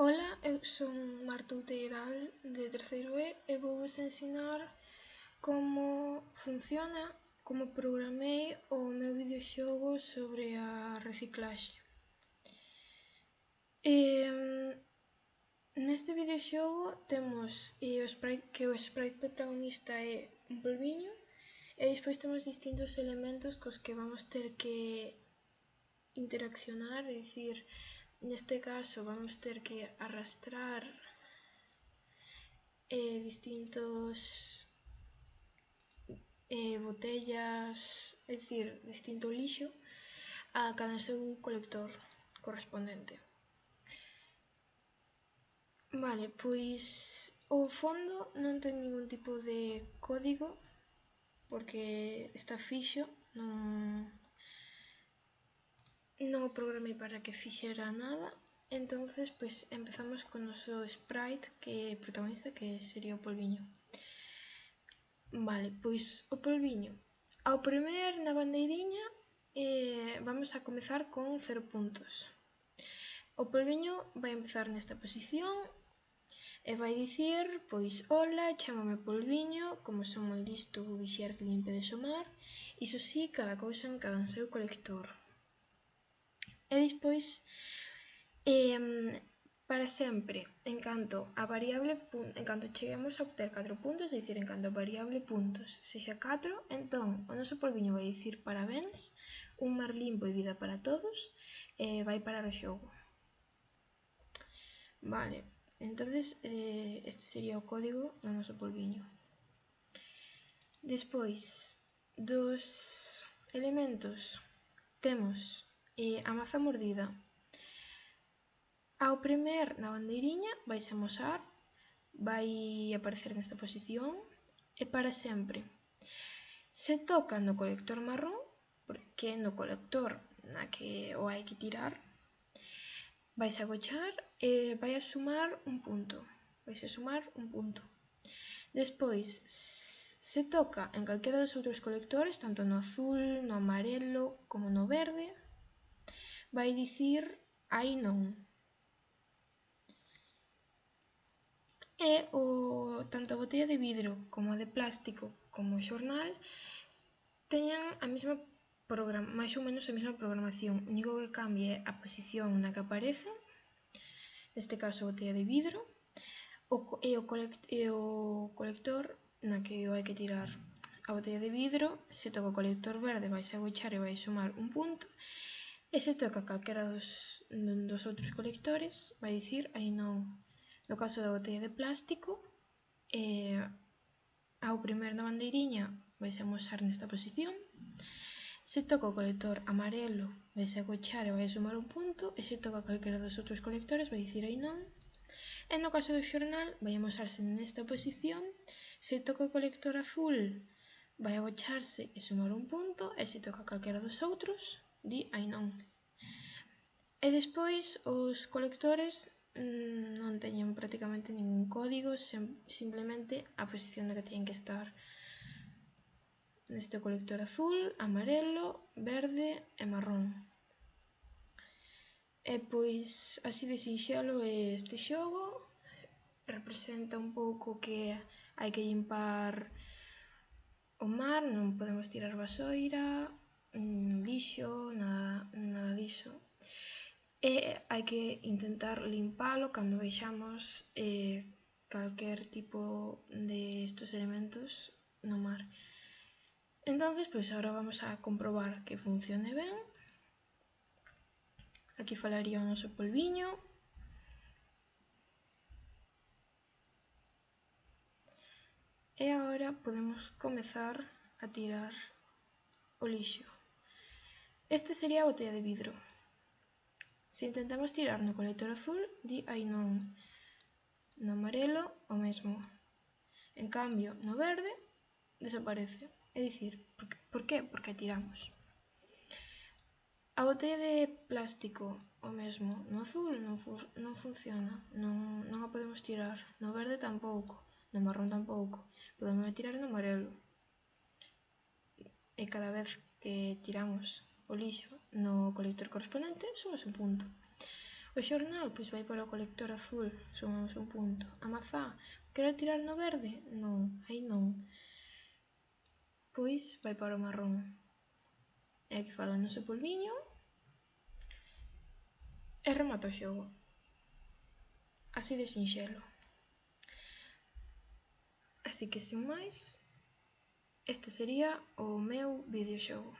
Ola, eu son Marta Outeiral de terceiro E e vouvos ensinar como funciona, como programei o meu videoxogo sobre a reciclaxe. Neste videoxogo temos o sprite que o sprite protagonista é un polviño e despois temos distintos elementos cos que vamos ter que interaccionar, é dicir, neste caso vamos ter que arrastrar eh, distintos eh, botellas, é dicir, distinto lixo a cada seu colector correspondente. Vale, pois o fondo non ten ningún tipo de código porque está fixo, non non o programei para que fixera nada, entonces pois empezamos con o noso sprite que é protagonista que sería o polviño. Vale, pois o polviño. Ao primer na bandeiriña eh, vamos a comezar con 0 puntos. O polviño vai empezar nesta posición e vai dicir, pois, hola, chamame polviño, como son moi listo, vou vixiar que limpe de somar, iso sí, cada cousa en cada seu colector. E despois, para sempre, en canto a variable en canto cheguemos a obter 4 puntos, é dicir, en canto a variable puntos sexa 4, entón o noso polviño vai dicir parabéns, un mar limpo e vida para todos, e vai parar o xogo. Vale, entonces eh, este sería o código do noso polviño. Despois, dos elementos temos e a maza mordida. Ao primer na bandeiriña vais amosar, vai aparecer nesta posición e para sempre. Se toca no colector marrón, porque no colector na que o hai que tirar, vais agochar e vai a sumar un punto. Vais a sumar un punto. Despois, se toca en calquera dos outros colectores, tanto no azul, no amarelo, como no verde, vai dicir aí non. E o, tanto a botella de vidro como a de plástico como o xornal teñan a mesma programa, máis ou menos a mesma programación. O único que cambia é a posición na que aparecen, neste caso a botella de vidro, o, e, o e o colector na que o hai que tirar a botella de vidro, se toca o colector verde vai agochar e vai sumar un punto E se toca calquera dos dos outros colectores vai dicir aí non. No caso da botella de plástico eh, ao primer da bandeiriña vaise amosar nesta posición, se toca o colector amarelo vaise agochar e vai sumar un punto e se toca calquera dos outros colectores vai dicir aí non. E no caso do xornal vai amosarse nesta posición, se toca o colector azul vai agocharse e sumar un punto e se toca calquera dos outros Di Ainón. E despois os colectores mm, non teñen prácticamente ningún código, simplemente a posición na que teñen que estar. Neste colector azul, amarelo, verde e marrón. E pois así de sinxelo é este xogo, representa un pouco que hai que limpar o mar, non podemos tirar vasoira, lixo, nada, nada diso. E hai que intentar limpalo cando vexamos eh, calquer tipo de estos elementos no mar. Entonces, pois pues, agora vamos a comprobar que funcione ben. Aquí falaría o noso polviño, E agora podemos comezar a tirar o lixo. Este sería a botella de vidro. Se intentamos tirar no colector azul, di aí non. No amarelo, o mesmo. En cambio, no verde, desaparece. É dicir, por, por que? Porque tiramos. A botella de plástico, o mesmo. No azul non, fu non funciona, non, non a podemos tirar. No verde tampouco, no marrón tampouco. Podemos tirar no amarelo. E cada vez que tiramos o lixo no colector correspondente, sumas un punto. O xornal, pois vai para o colector azul, sumamos un punto. A mazá, quero tirar no verde? Non, aí non. Pois vai para o marrón. E aquí fala no seu polviño. E remata o xogo. Así de sinxelo. Así que sin máis, este sería o meu videoxogo.